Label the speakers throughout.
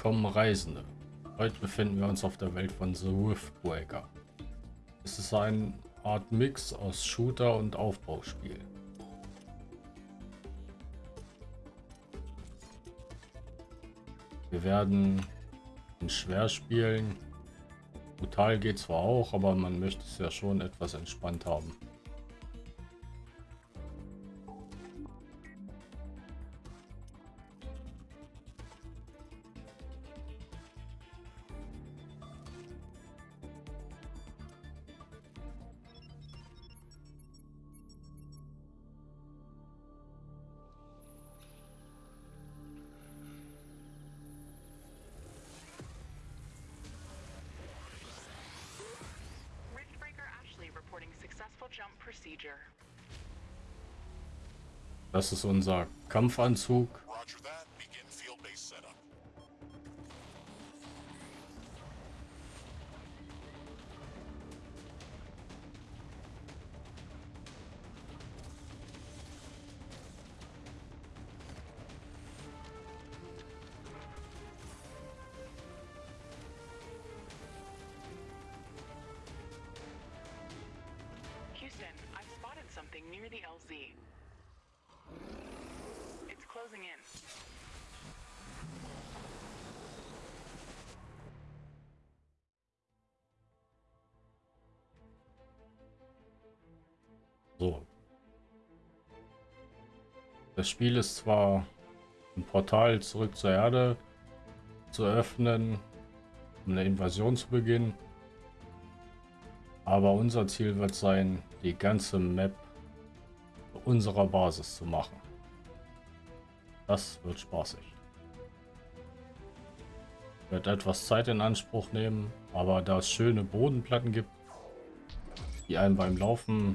Speaker 1: Kommen Reisende. Heute befinden wir uns auf der Welt von The Riftbreaker. Es ist eine Art Mix aus Shooter und Aufbauspiel. Wir werden schwer spielen. Brutal geht zwar auch, aber man möchte es ja schon etwas entspannt haben. Das ist unser Kampfanzug. So. Das Spiel ist zwar ein Portal zurück zur Erde zu öffnen, um eine Invasion zu beginnen. Aber unser Ziel wird sein, die ganze Map unserer Basis zu machen. Das wird spaßig. Wird etwas Zeit in Anspruch nehmen, aber da es schöne Bodenplatten gibt, die einem beim Laufen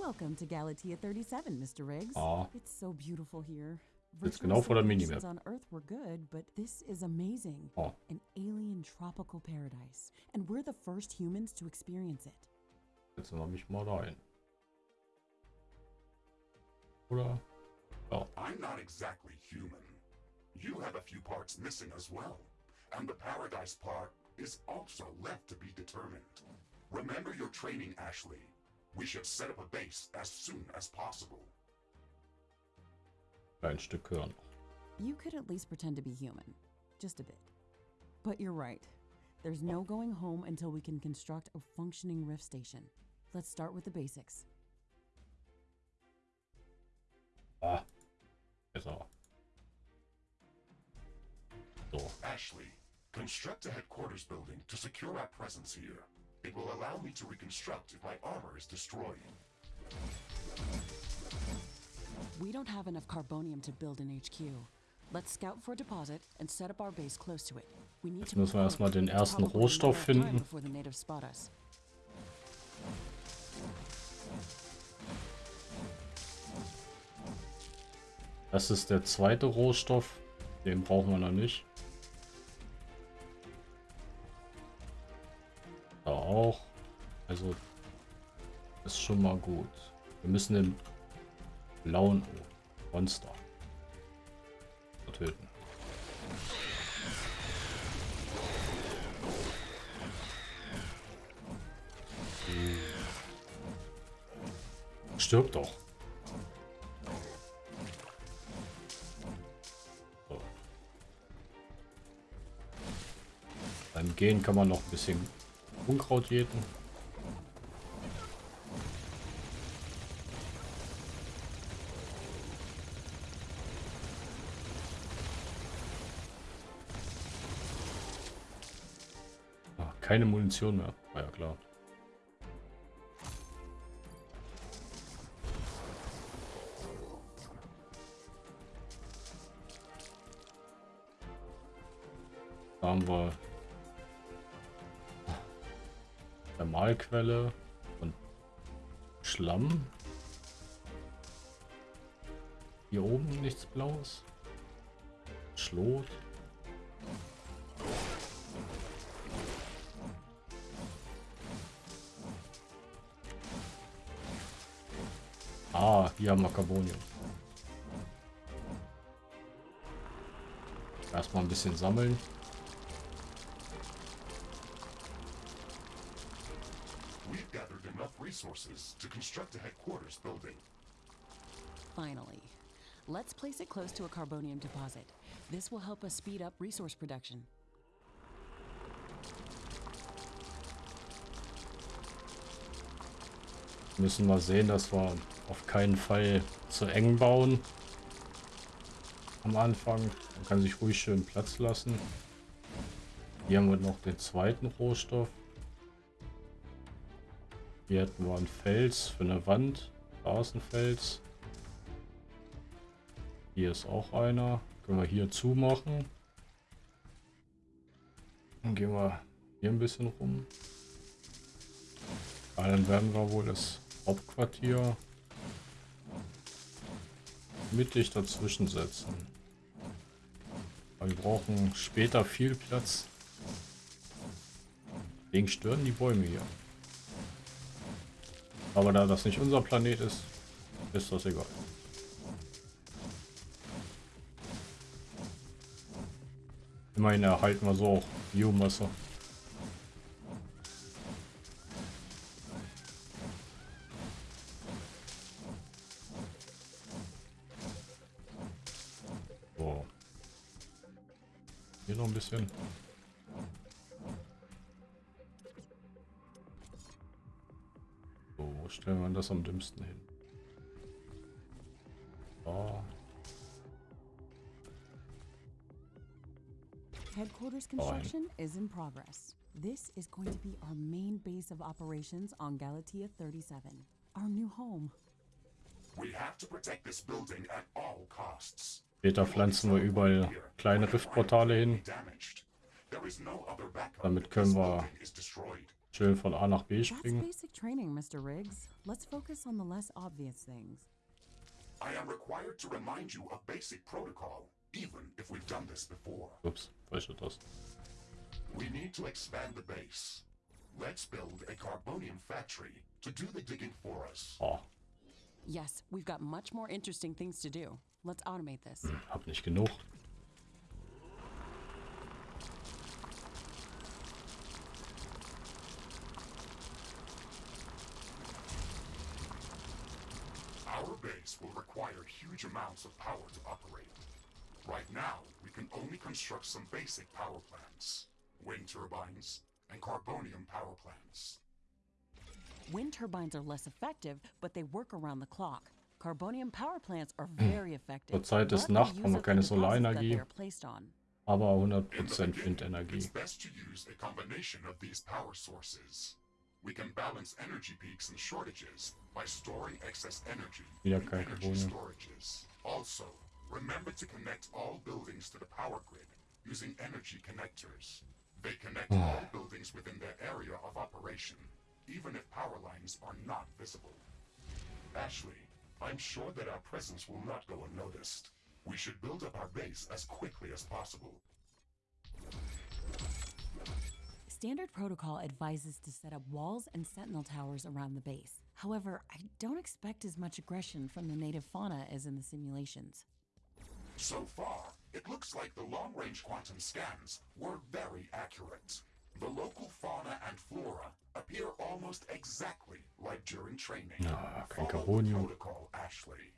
Speaker 1: Welcome to Galatea 37, Mr. Riggs. Aw. It's so beautiful here. Jetzt genau vor der Minimap. on Earth were good, but this is amazing. Oh. An alien tropical paradise. And we're the first humans to experience it. Jetzt noch mich mal rein. Oder? Oh. I'm not exactly human. You have a few parts missing as well. And the paradise part is also left to be determined. Remember your training, Ashley. We should set up a base as soon as possible. Ein Stück hören. You could at least pretend to be human. Just a bit. But you're right. There's no going home until we can construct a functioning rift station. Let's start with the basics. Ah. So. So. Ashley, construct a headquarters building to secure our presence here. It will allow me to reconstruct if my armor is destroyed. We don't have enough carbonium to build an HQ. Let's scout for a deposit and set up our base close to it. We need Jetzt müssen wir erstmal den ersten Rohstoff finden. Das ist der zweite Rohstoff. Den brauchen wir noch nicht. Also ist schon mal gut. Wir müssen den blauen Monster töten. Stirb doch. So. Beim Gehen kann man noch ein bisschen Unkraut jäten. Keine Munition mehr. War ja klar. Da haben wir Thermalquelle und Schlamm. Hier oben nichts Blaues. Schlot. Hier haben wir Carbonium. Erstmal ein bisschen sammeln. We've gathered enough resources to construct a headquarters building.
Speaker 2: Finally. Let's place it close to a carbonium deposit. This will help us speed up resource production.
Speaker 1: Müssen wir sehen, dass wir auf keinen Fall zu eng bauen. Am Anfang. Man kann sich ruhig schön Platz lassen. Hier haben wir noch den zweiten Rohstoff. Hier hätten wir einen Fels für eine Wand. Da ist ein Fels. Hier ist auch einer. Können wir hier zumachen. Dann gehen wir hier ein bisschen rum. Dann werden wir wohl das Hauptquartier mittig dazwischen setzen. wir brauchen später viel Platz. Deswegen stören die Bäume hier. Aber da das nicht unser Planet ist, ist das egal. Immerhin erhalten wir so auch Biomasse. Das am dümmsten hin?
Speaker 2: Headquarters construction is in progress. This is going to be our main base of operations on Galatea 37, our new home.
Speaker 1: We have to protect this building at all costs. Später pflanzen wir überall kleine Riftportale hin. Damit können wir schön von A nach B springen.
Speaker 2: That's basic training, Mr. Riggs. Let's focus on the less obvious things. I am required to remind you of basic protocol. even if we've done this before.
Speaker 1: Oops, falsche Taste.
Speaker 2: We need to expand the base. Let's build a carbonium factory to do the digging for us.
Speaker 1: Oh.
Speaker 2: Yes, we've got much more interesting things to do. Let's automate this.
Speaker 1: Hm, hab nicht genug.
Speaker 2: Our base will require huge amounts of power to operate. Right now, we can only construct some basic power plants. Wind turbines and carbonium power plants. Wind turbines are less effective, but they work around the clock. Carbonium power plants are very hmm. effective.
Speaker 1: Zeit ist Nacht, haben wir keine Solarenergie, aber 100% Windenergie. It's best to use a combination of these power sources. We can balance energy peaks and shortages by storing excess energy in energy storages. Also, Remember to connect all buildings to the power grid using energy connectors. They connect all buildings within their area of operation, even if power lines are not visible. Ashley, I'm sure that our presence will not go unnoticed. We should build up our base as quickly as possible. Standard protocol advises to set up walls and sentinel towers around the base. However, I don't expect as much aggression from the native fauna as in the simulations. So far, it looks like the long-range quantum scans were very accurate. The local fauna and flora appear almost exactly like during training. Ah, kein Carbonium.
Speaker 2: Protocol, Ashley.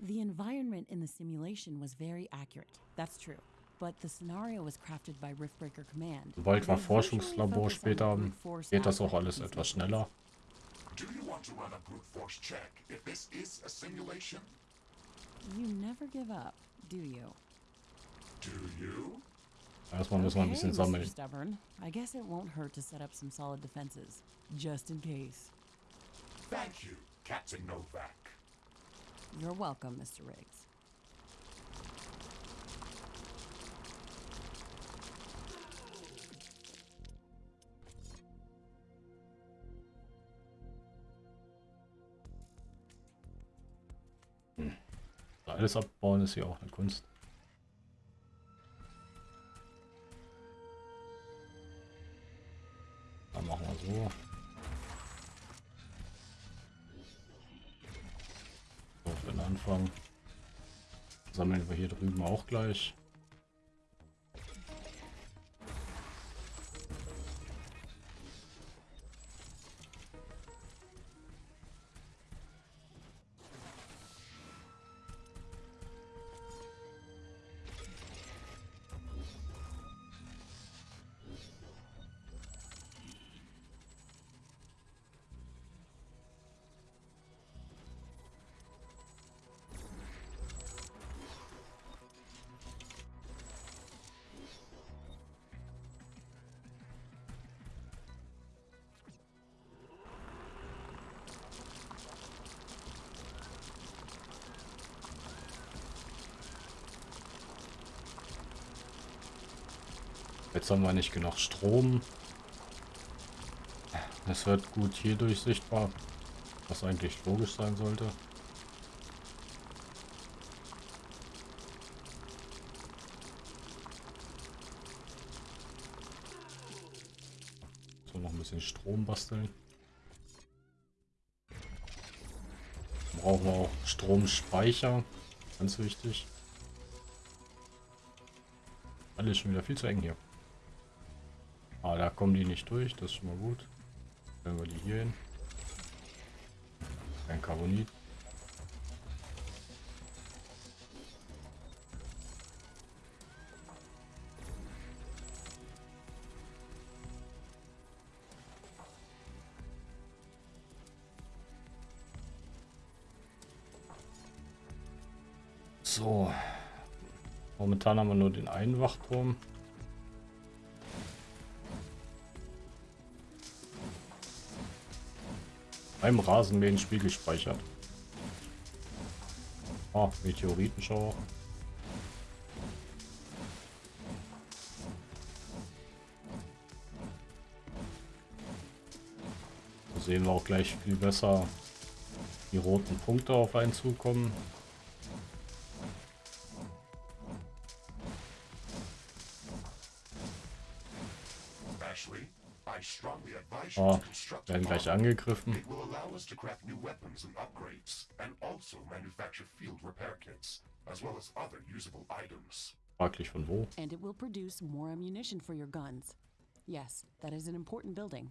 Speaker 2: The environment in the simulation was very accurate. That's true. But the scenario was crafted by Riftbreaker Command.
Speaker 1: Sobald wir Forschungslabor später haben, geht das auch alles etwas schneller.
Speaker 2: Do you want to run a brute force check if this is a simulation? You never give up, do you? Do you?
Speaker 1: Erstmal müssen wir ein bisschen sammeln.
Speaker 2: Stubborn. I guess it won't hurt to set up some solid defenses, just in case. Thank you, Captain Novak. You're welcome, Mr. Riggs.
Speaker 1: Alles abbauen ist ja auch eine Kunst. Dann machen wir so. So, für den Anfang. Sammeln wir hier drüben auch gleich. Haben wir nicht genug Strom. Es wird gut hier durchsichtbar, was eigentlich logisch sein sollte. So, noch ein bisschen Strom basteln. Brauchen wir auch Stromspeicher. Ganz wichtig. Alles schon wieder viel zu eng hier. Ah, da kommen die nicht durch, das ist schon mal gut. Stellen wir die hier hin. Kein Carbonit. So. Momentan haben wir nur den einen Wachturm. Beim Rasenmähen Spiegel speichert. Ah, Meteoritenschauer. Da sehen wir auch gleich viel besser die roten Punkte auf einen zukommen. Oh, werden gleich angegriffen. Fraglich new weapons And
Speaker 3: upgrades and also manufacture field repair kits as well as other usable items.
Speaker 1: Likely from where?
Speaker 2: And
Speaker 1: it will produce more ammunition for your guns. Yes, that is an important building.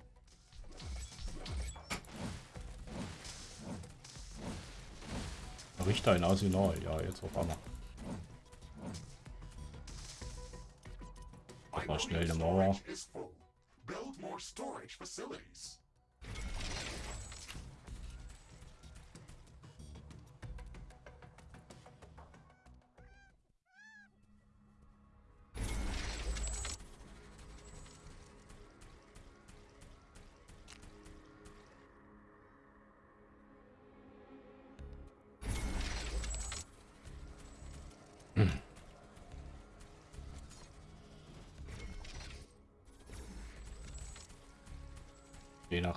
Speaker 1: Richter in Arsenal, oh, ja, jetzt auf einmal. Mal schnell eine Mauer. build more storage facilities.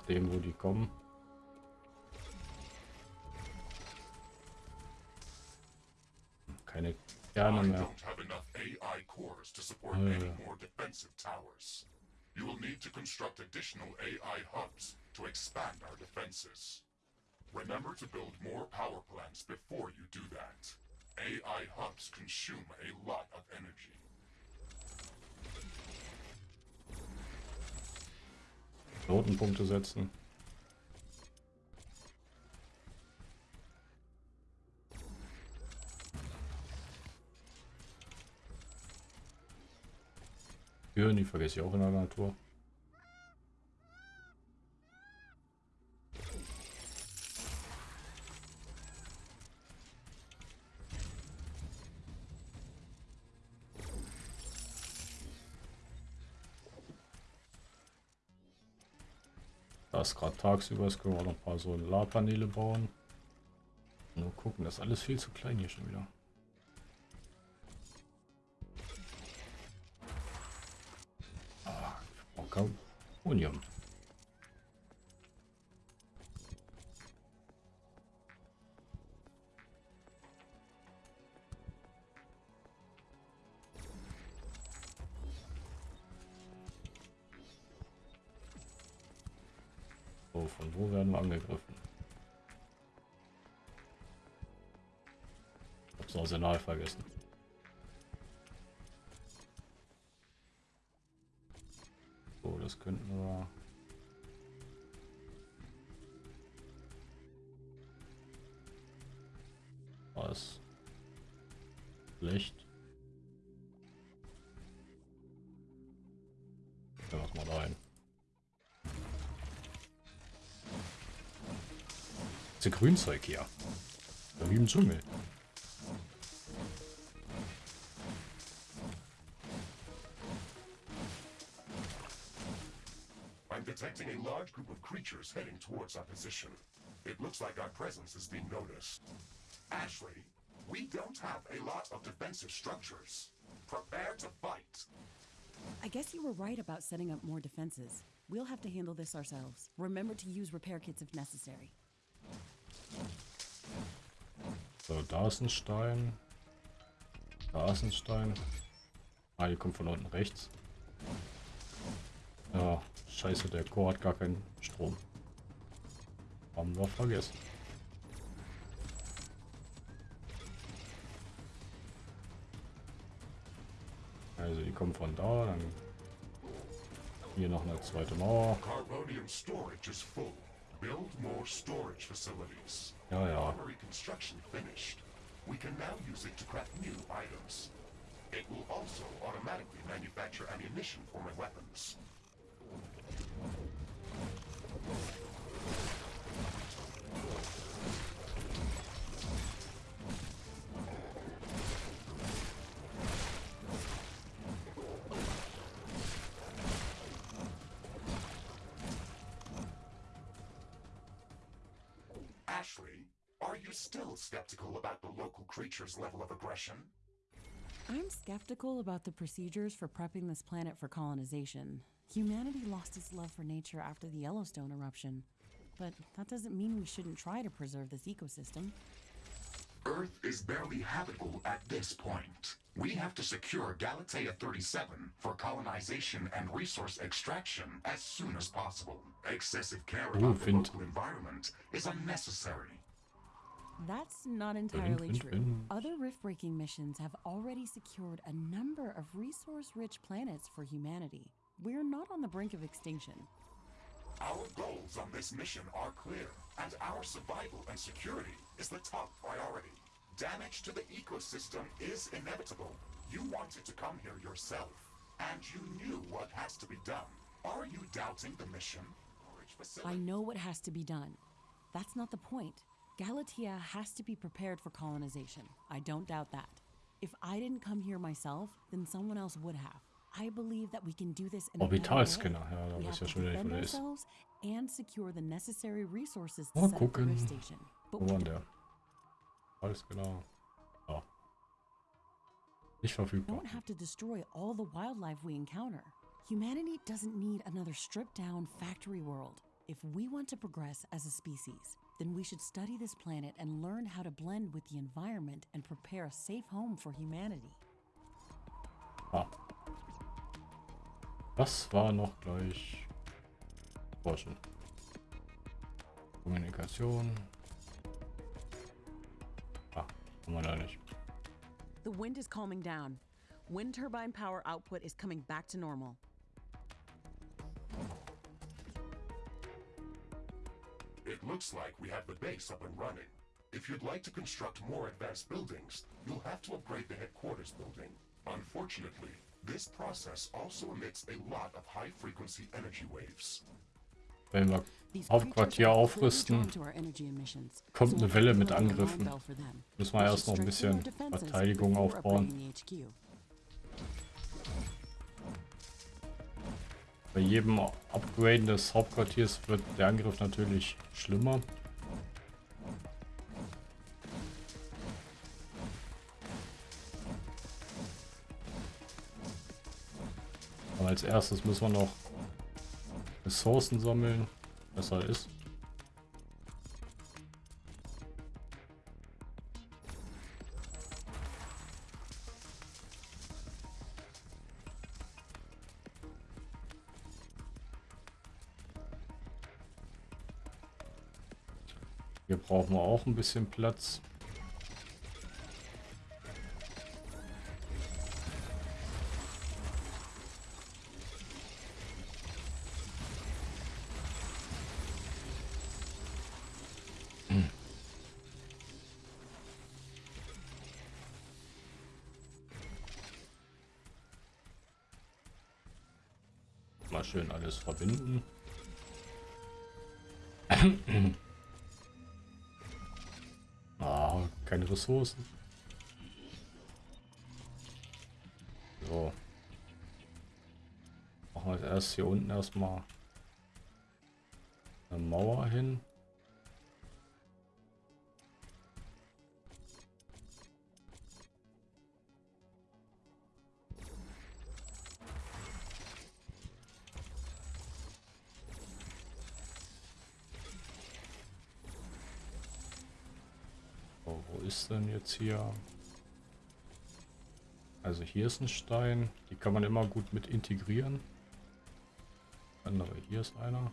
Speaker 1: Nachdem, wo die kommen. Keine Kerne mehr. Uh. You will need to construct additional AI hubs to expand our defenses. Remember to build more power plants before you do that. AI hubs consume a lot of energy. Knotenpunkte setzen. Türen, die vergesse ich auch in der Natur. Ist gerade tagsüber, jetzt können wir auch noch ein paar Solarpaneele bauen. Nur gucken, das ist alles viel zu klein hier schon wieder. Ah, ich brauche kaum Unium. Vergessen. So, das könnten wir... Was? Schlecht. Was mal rein. Das Grünzeug hier. Da im Dschungel. Heading towards our position. It looks like our presence is being noticed. Ashley, we don't have a lot of defensive structures. Prepare to fight.
Speaker 2: I guess you were right about setting up more defenses. We'll have to handle this ourselves. Remember to use repair kits if necessary.
Speaker 1: So, da ist ein Stein. Da ist ein Stein. Ah, die kommt von unten rechts. Ja, scheiße, der Chor hat gar keinen Strom. Haben wir vergessen. Also die kommen von da, dann hier noch eine zweite Mauer. Build more storage facilities. Ja, ja. We can now use it to craft new items. It will also automatically manufacture ammunition for my weapons.
Speaker 2: Skeptical about the local creature's level of aggression? I'm skeptical about the procedures for prepping this planet for colonization. Humanity lost its love for nature after the Yellowstone eruption. But that doesn't mean we shouldn't try to preserve this ecosystem.
Speaker 3: Earth is barely habitable at this point. We have to secure Galatea 37 for colonization and resource extraction as soon as possible. Excessive care about the local environment is unnecessary.
Speaker 2: That's not entirely true. Other rift-breaking missions have already secured a number of resource-rich planets for humanity. We're not on the brink of extinction.
Speaker 3: Our goals on this mission are clear, and our survival and security is the top priority. Damage to the ecosystem is inevitable. You wanted to come here yourself, and you knew what has to be done. Are you doubting the mission?
Speaker 2: I know what has to be done. That's not the point. Galatea has to be prepared for colonization. I don't doubt that. If I didn't come here myself, then someone else would have. I believe that we can do this in
Speaker 1: Orbitalscanner, ja, da weiß ja schon wieder nicht, wo ist.
Speaker 2: And secure the necessary resources to set up the station.
Speaker 1: But wo war der? Alles genau. Ah. Nicht verfügbar.
Speaker 2: Don't have to destroy all the wildlife we encounter. Humanity doesn't need another stripped down factory world. If we want to progress as a species, then we should study this planet and learn how to blend with the environment and prepare a safe home for humanity.
Speaker 1: Ah. Das war noch gleich Forschen. Kommunikation. Ah, haben wir da nicht.
Speaker 2: The wind is calming down. Wind turbine power output is coming back to normal.
Speaker 3: It looks like we have the base up and running. If you'd like to construct more advanced buildings, you'll have to upgrade the headquarters building. Unfortunately, this process also emits a lot of high-frequency energy waves.
Speaker 1: Wenn wir Hauptquartier aufrüsten, kommt eine Welle mit Angriffen. Müssen wir erst noch ein bisschen Verteidigung aufbauen. Bei jedem Upgraden des Hauptquartiers wird der Angriff natürlich schlimmer. Aber als erstes müssen wir noch Ressourcen sammeln, besser ist. Auch ein bisschen Platz. Schön alles verbinden. Ressourcen. So. Machen wir erst hier unten erstmal eine Mauer hin. Denn jetzt hier? Also hier ist ein Stein. Die kann man immer gut mit integrieren. Andere, hier ist einer.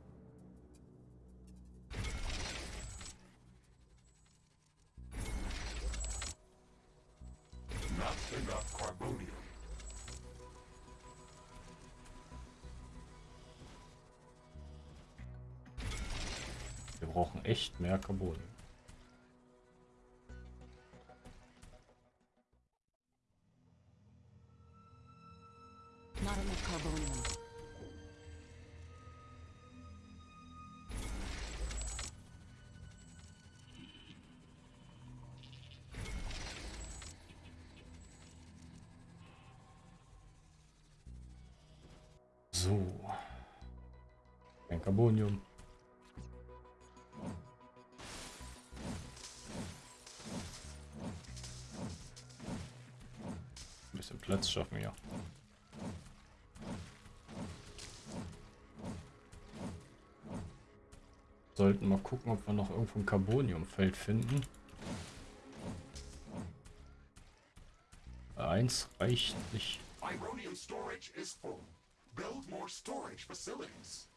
Speaker 1: Stein. echt mehr Carbon. Schaffen wir. Sollten mal gucken, ob wir noch irgendwo ein Carboniumfeld finden. Eins reicht nicht. Ironium storage is full. Build more storage facilities.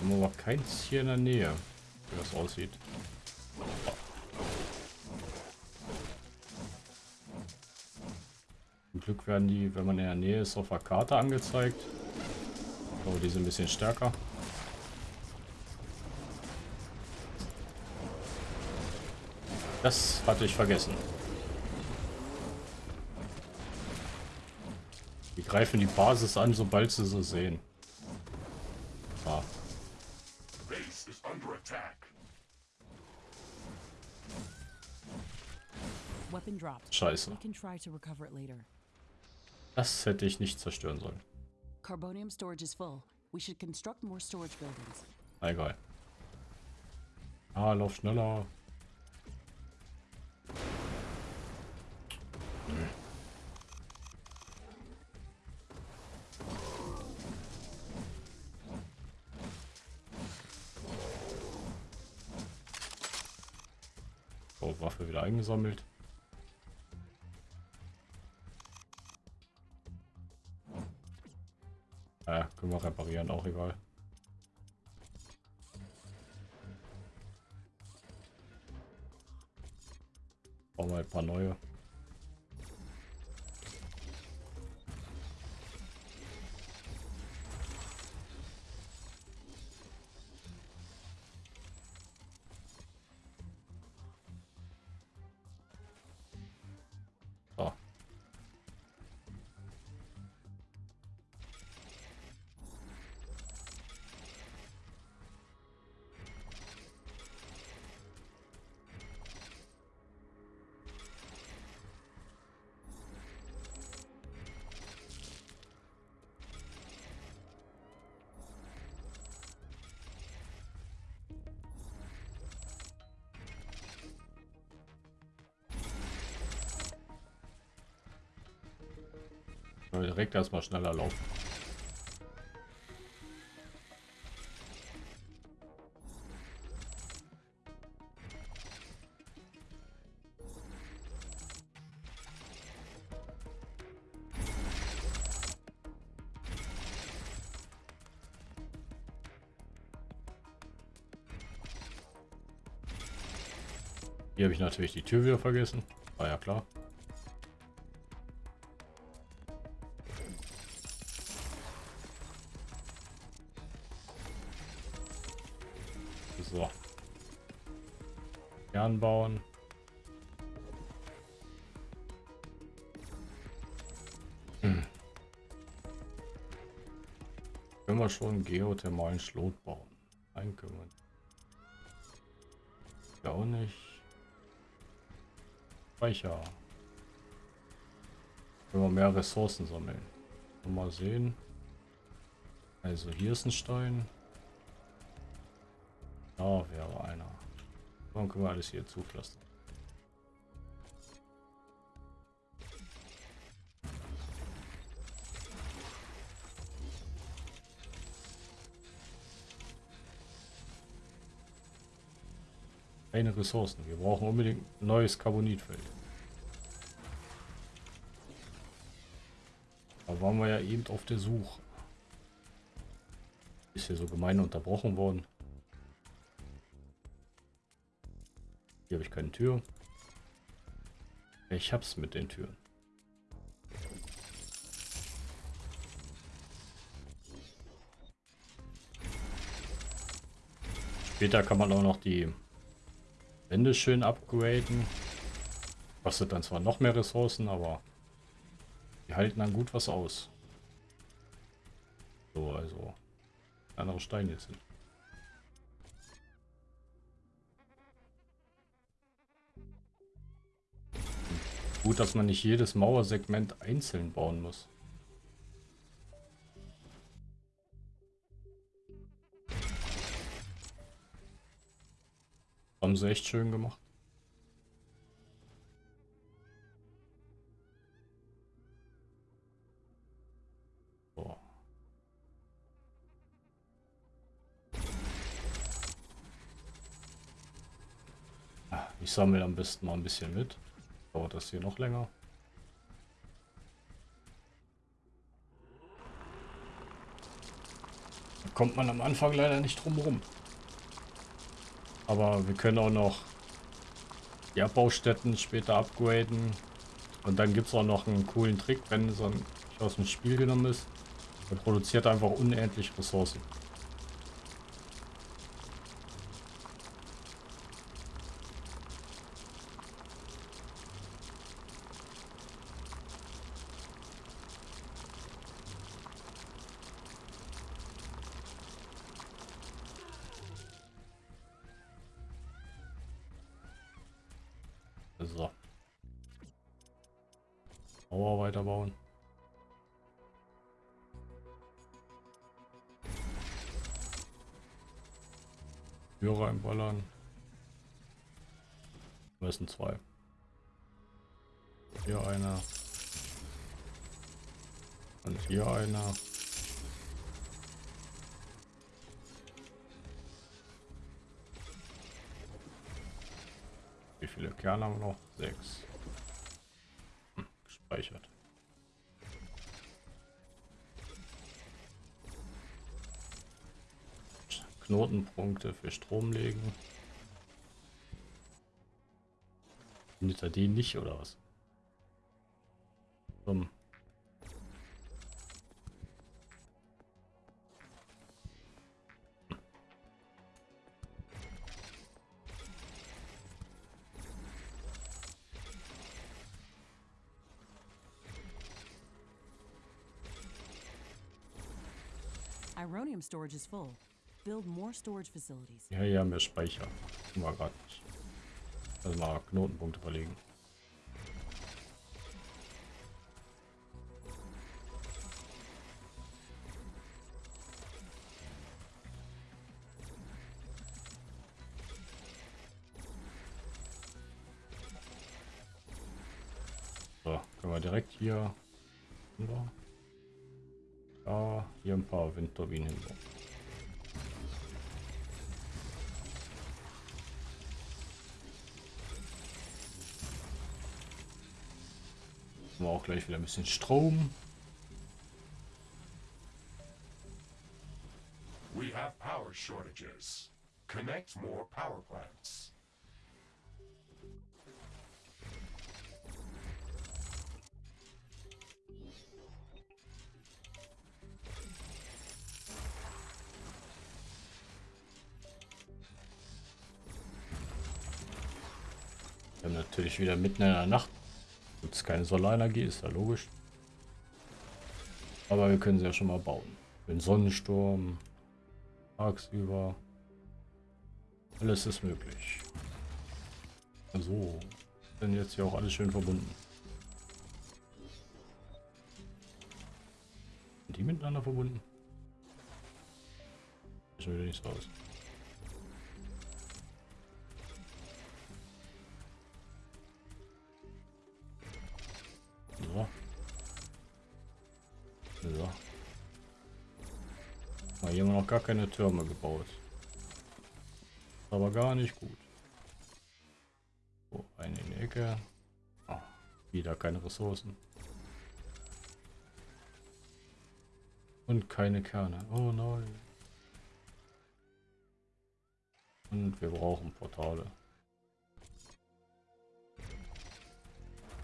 Speaker 1: Haben aber keins hier in der Nähe, wie das aussieht. Glück werden die, wenn man in der Nähe ist, auf der Karte angezeigt. Oh, die sind ein bisschen stärker. Das hatte ich vergessen. Die greifen die Basis an, sobald sie sie sehen. Ah. Scheiße. Das hätte ich nicht zerstören sollen. Carbonium storage is full. We should construct more storage buildings. Egal. Ah, lauf schneller. Hm. Oh, Waffe wieder eingesammelt. Können wir reparieren, auch egal. Bauen wir ein paar neue. Direkt erstmal schneller laufen. Hier habe ich natürlich die Tür wieder vergessen. War ja klar. Schon geothermalen Schlot bauen? Wir Ja auch nicht. Speicher. Können wir mehr Ressourcen sammeln. Mal sehen. Also hier ist ein Stein. Da wäre einer. Dann können wir alles hier zupflastern. Keine Ressourcen. Wir brauchen unbedingt ein neues Carbonitfeld. Da waren wir ja eben auf der Suche. Ist hier so gemein unterbrochen worden. Hier habe ich keine Tür. Ich hab's mit den Türen. Später kann man auch noch die Wände schön upgraden. Kostet dann zwar noch mehr Ressourcen, aber die halten dann gut was aus. So, also andere Steine sind. Gut, dass man nicht jedes Mauersegment einzeln bauen muss. Haben sie echt schön gemacht. Ah, ich sammle am besten mal ein bisschen mit. Dauert das hier noch länger? Da kommt man am Anfang leider nicht drum rum. Aber wir können auch noch die Abbaustätten später upgraden. Und dann gibt es auch noch einen coolen Trick, wenn ein aus dem Spiel genommen ist. Er produziert einfach unendlich Ressourcen. Tür reinballern. Das sind zwei. Hier einer. Und hier einer. Wie viele Kerne haben wir noch? Sechs. Gespeichert. Knotenpunkte für Strom legen. Findet er den nicht oder was? Dumm.
Speaker 2: Storage is full. Build more storage facilities.
Speaker 1: Ja, ja, mehr Speicher. War gerade nicht. Also mal Knotenpunkte verlegen. So, können wir direkt hier. Ja, hier ein paar Windturbinen. Haben wir auch gleich wieder ein bisschen Strom. We have power shortages. Connect more power plants. Natürlich wieder mitten in der Nacht. Gibt es keine Solarenergie, ist ja logisch. Aber wir können sie ja schon mal bauen. Den Sonnensturm, tagsüber. Alles ist möglich. So, sind jetzt hier auch alles schön verbunden. Sind die miteinander verbunden? Schon wieder nicht. So. So. hier haben wir noch gar keine Türme gebaut. Aber gar nicht gut. So, eine in die Ecke. Oh, wieder keine Ressourcen. Und keine Kerne. Oh nein. Und wir brauchen Portale.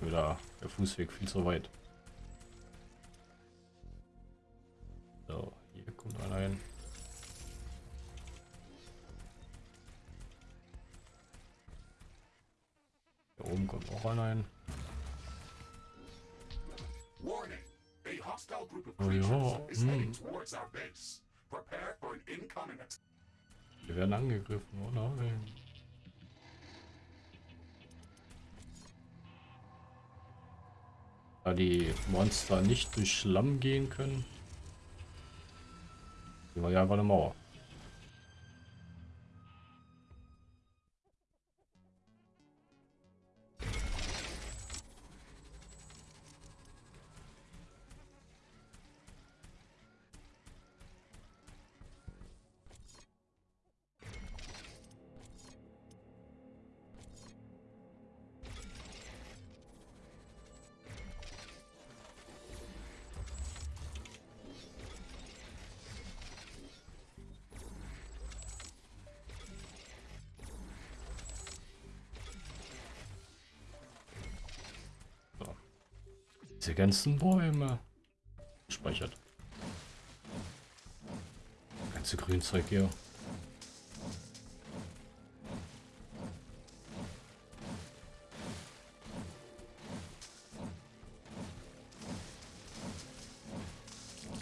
Speaker 1: Wieder der Fußweg viel zu weit. Auch einer hin. Oh ja, hm. Wir werden angegriffen, oh nein. Da die Monster nicht durch Schlamm gehen können, gehen wir ja einfach eine Mauer. Ganzen Bäume. Speichert. Ganze Grünzeug hier.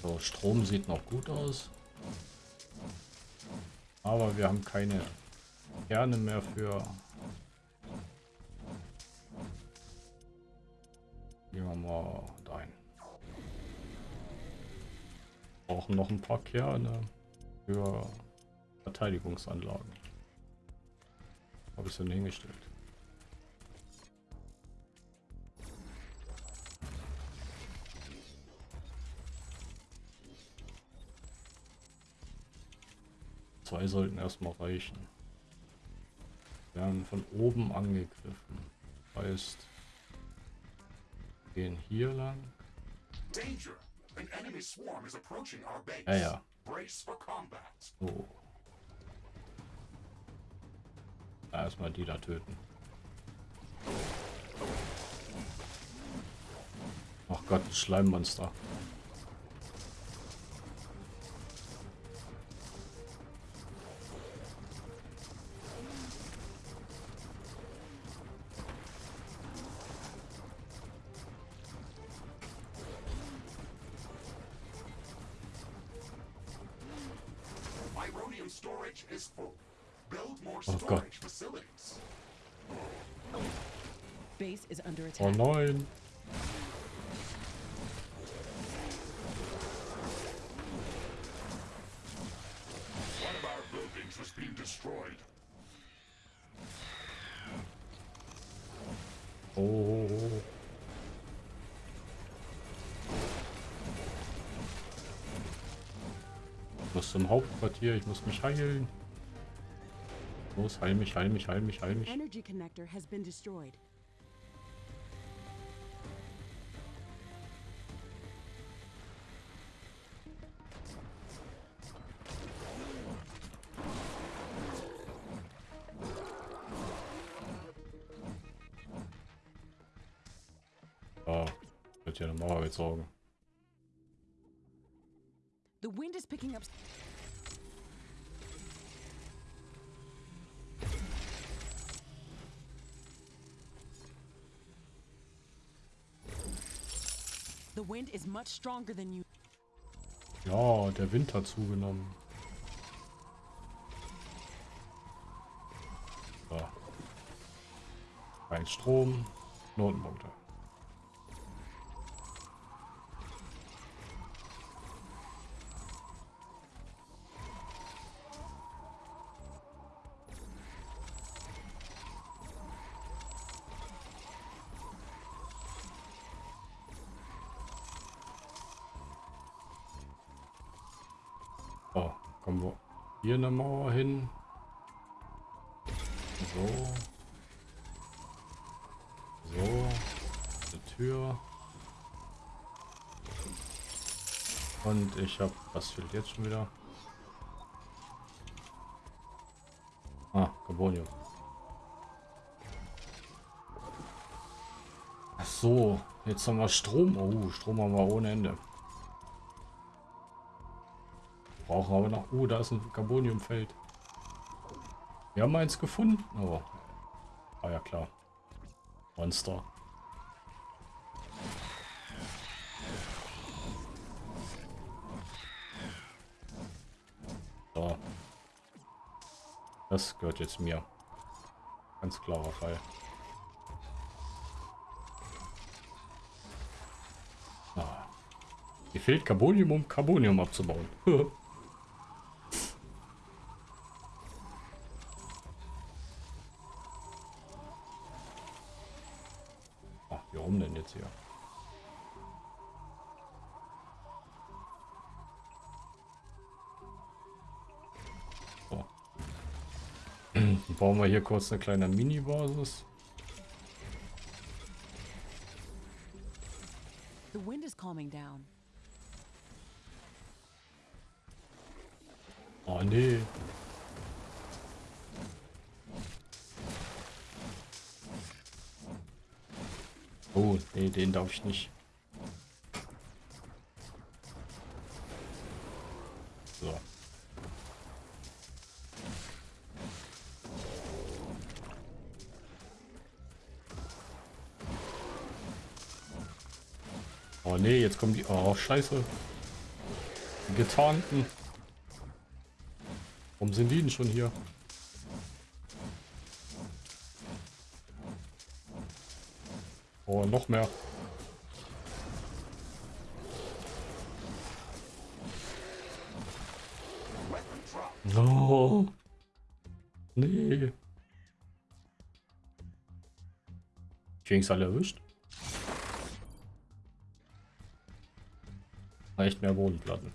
Speaker 1: So, Strom sieht noch gut aus. Aber wir haben keine Kerne mehr für brauchen noch ein paar Kerne für Verteidigungsanlagen. Habe ich so hingestellt. Zwei sollten erstmal reichen. Wir werden von oben angegriffen. Heißt, gehen hier lang. Danger. Ja, ja. So. Erstmal die da töten. Ach Gott, Schleimmonster. Oh. Ich Muss zum Hauptquartier, ich muss mich heilen. Los, heil mich, heil mich, heil mich, heil mich. Energy connector has been destroyed. Gezogen. The wind is picking up. The wind is much stronger than you. Ja, der Wind hat zugenommen. So. Kein Strom, Notenpunkte. Eine Mauer hin. So. So. Eine Tür. Und ich habe, was fehlt jetzt schon wieder? Ah, Carbonium. Ach so, jetzt haben wir Strom. Oh, Strom haben wir ohne Ende brauchen aber noch... Oh, da ist ein Carboniumfeld. Wir haben eins gefunden. Oh. Ah ja, klar. Monster. So. Das gehört jetzt mir. Ganz klarer Fall. Ah. Mir fehlt Carbonium, um Carbonium abzubauen. hier kurz eine kleine Mini-Basis. The wind is calming down. Oh nee. Oh, nee, den darf ich nicht. So. Oh nee, jetzt kommen die... Oh, scheiße. Die Getarnten. Warum sind die denn schon hier? Oh, noch mehr. Oh. Nee. Kings alle erwischt. Reicht mehr Bodenplatten.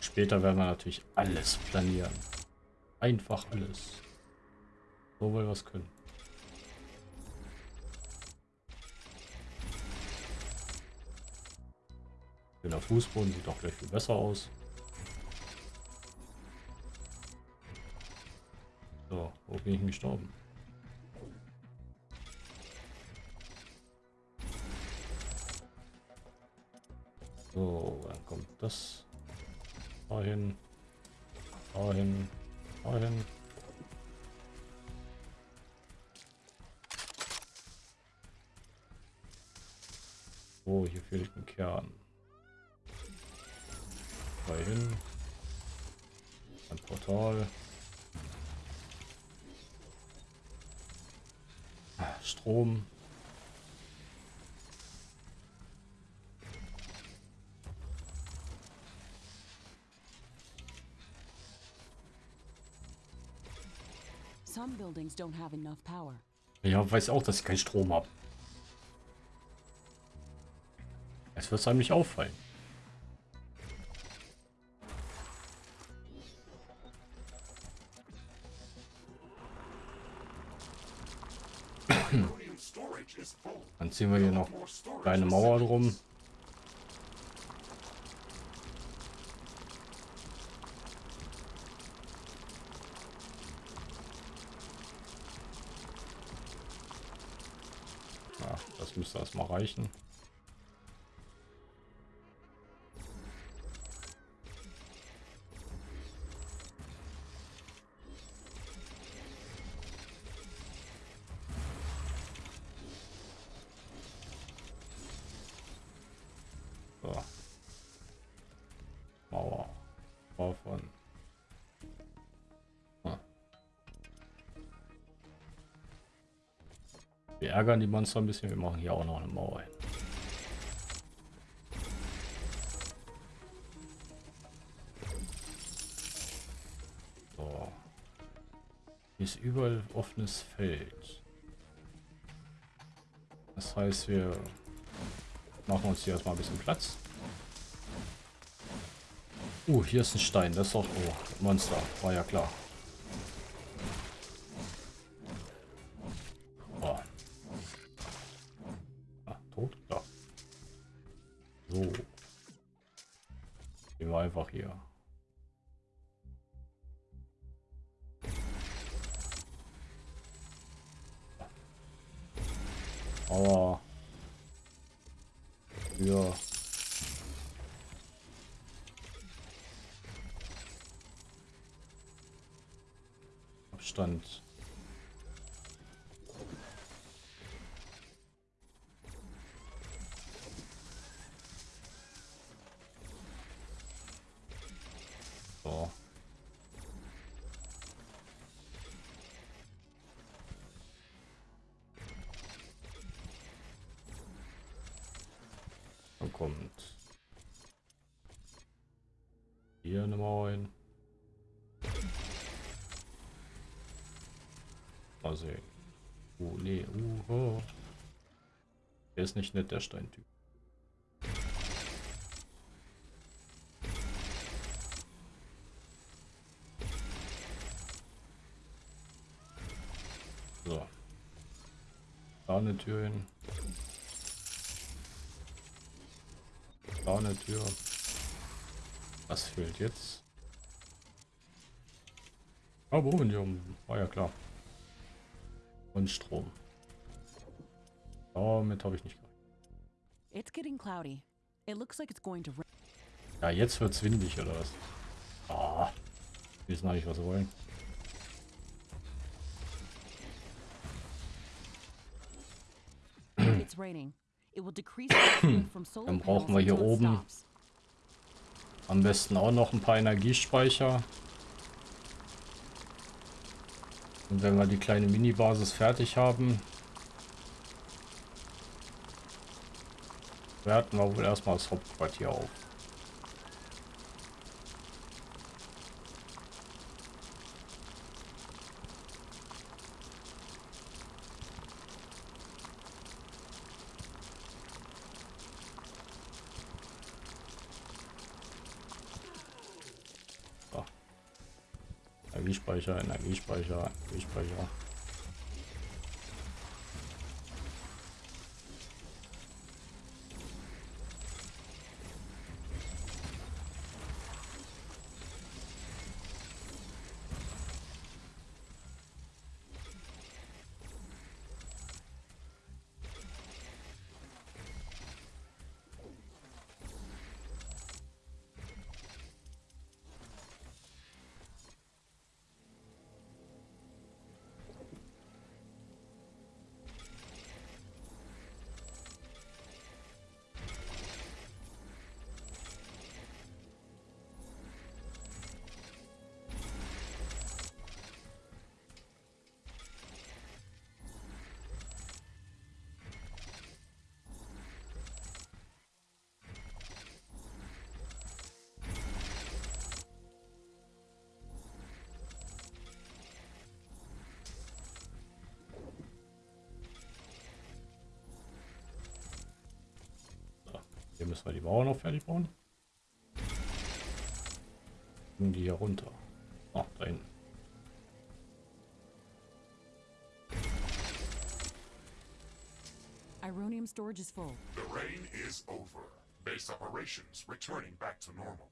Speaker 1: Später werden wir natürlich alles planieren. Einfach alles. So wir es können. Der Fußboden sieht doch gleich viel besser aus. Bin ich gestorben? So, dann kommt das Dahin. Dahin. Dahin. Oh, hier fehlt ein Kern. Dahin. Ein Portal. Strom. Ja, weiß auch, dass ich keinen Strom habe. Es wird einem nicht auffallen. Ziehen wir hier noch kleine Mauer drum. Ja, das müsste erstmal reichen. Ärgern die Monster ein bisschen. Wir machen hier auch noch eine Mauer hin. So. Hier ist überall offenes Feld. Das heißt, wir machen uns hier erstmal ein bisschen Platz. Uh, hier ist ein Stein. Das ist doch... Oh, Monster. War ja klar. Sehen. Oh, nee. Uh, oh. Der ist nicht nett, der Steintyp. So. Da eine Tür hin. Da eine Tür. Was fehlt jetzt? Ah, Brominium. War ja klar. Und Strom. Damit habe ich nicht
Speaker 2: to
Speaker 1: Ja, jetzt wird's windig oder was? Ah, wir wissen nicht, was wir wollen. Dann brauchen wir hier oben am besten auch noch ein paar Energiespeicher. Und wenn wir die kleine Mini-Basis fertig haben, werten wir wohl erstmal das Hauptquartier auf. Energiespeicher, Energiespeicher. Hier müssen wir die Bauern noch fertig bauen. Und die hier runter. Ach, da hinten.
Speaker 2: Ironium storage is full.
Speaker 3: The rain is over. Base operations returning back to normal.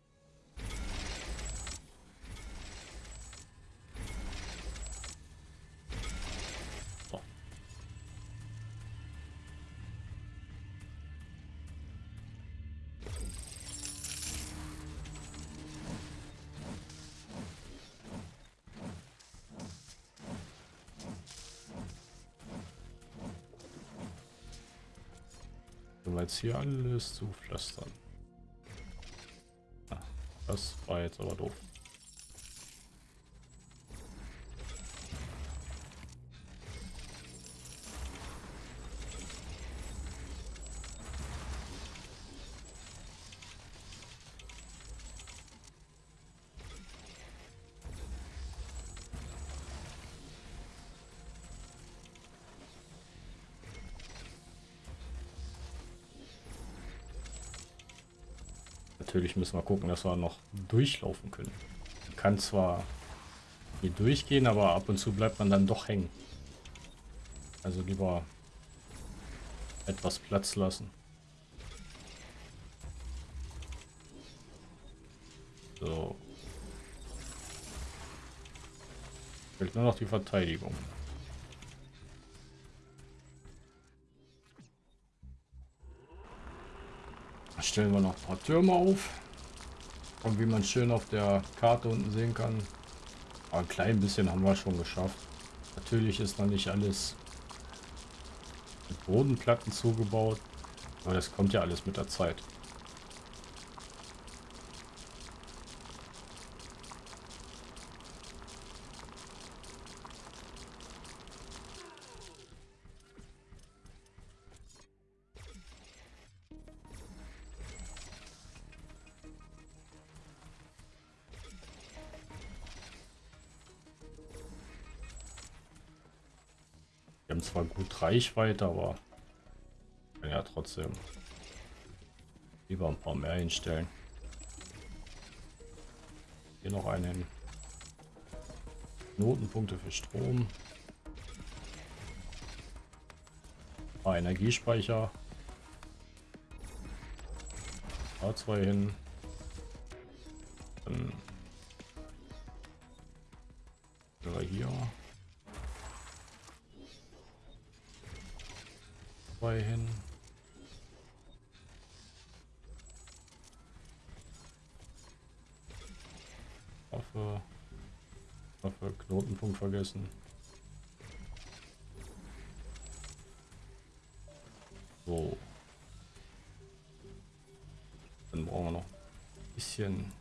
Speaker 1: Jetzt hier alles zu pflastern. Ah, das war jetzt aber doof. Natürlich müssen wir gucken, dass wir noch durchlaufen können. Man kann zwar hier durchgehen, aber ab und zu bleibt man dann doch hängen. Also lieber etwas Platz lassen. So. Fehlt nur noch die Verteidigung. Stellen wir noch ein paar Türme auf. Und wie man schön auf der Karte unten sehen kann, ein klein bisschen haben wir schon geschafft. Natürlich ist noch nicht alles mit Bodenplatten zugebaut, aber das kommt ja alles mit der Zeit. Reichweite, aber ja trotzdem lieber ein paar mehr hinstellen. Hier noch einen Notenpunkte für Strom. Paar Energiespeicher. Da zwei hin. Dann hier. Zwei hin. Waffe. Waffe, Knotenpunkt vergessen. So. Dann brauchen wir noch ein bisschen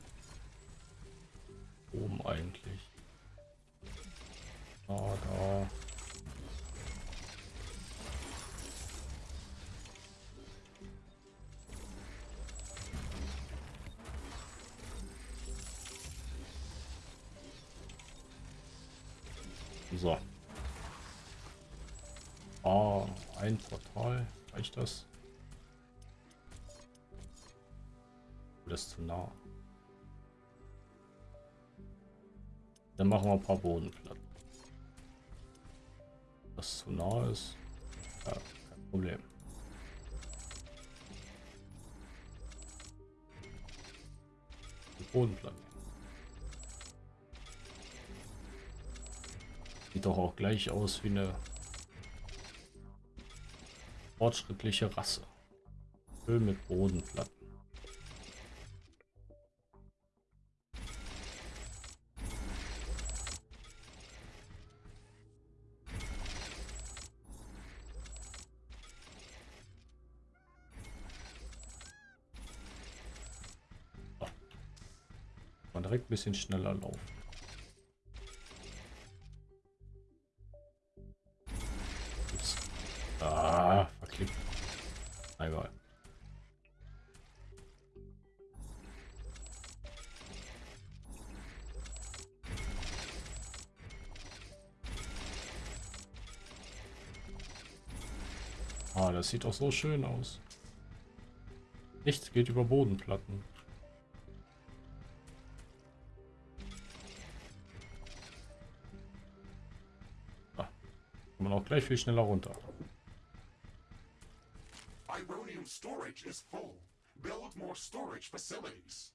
Speaker 1: oben eigentlich. Da, da. 3. Reicht das? Das ist zu nah. Dann machen wir ein paar Bodenplatten. Das zu nah ist, ja, kein Problem. Die Bodenplatten. Sieht doch auch gleich aus wie eine fortschrittliche Rasse. Öl mit Bodenplatten. Direkt ein bisschen schneller laufen. Sieht doch so schön aus. Nichts geht über Bodenplatten. Ah, kann man auch gleich viel schneller runter. Ironium storage is full. Build more storage facilities.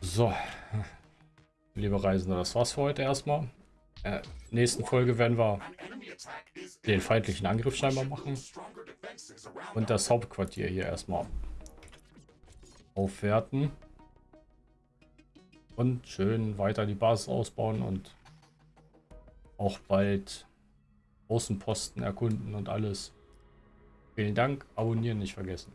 Speaker 1: So, liebe Reisende, das war's für heute erstmal. Äh, nächsten Folge werden wir den feindlichen Angriff scheinbar machen. Und das Hauptquartier hier erstmal aufwerten. Und schön weiter die Basis ausbauen und auch bald Außenposten erkunden und alles. Vielen Dank, abonnieren nicht vergessen.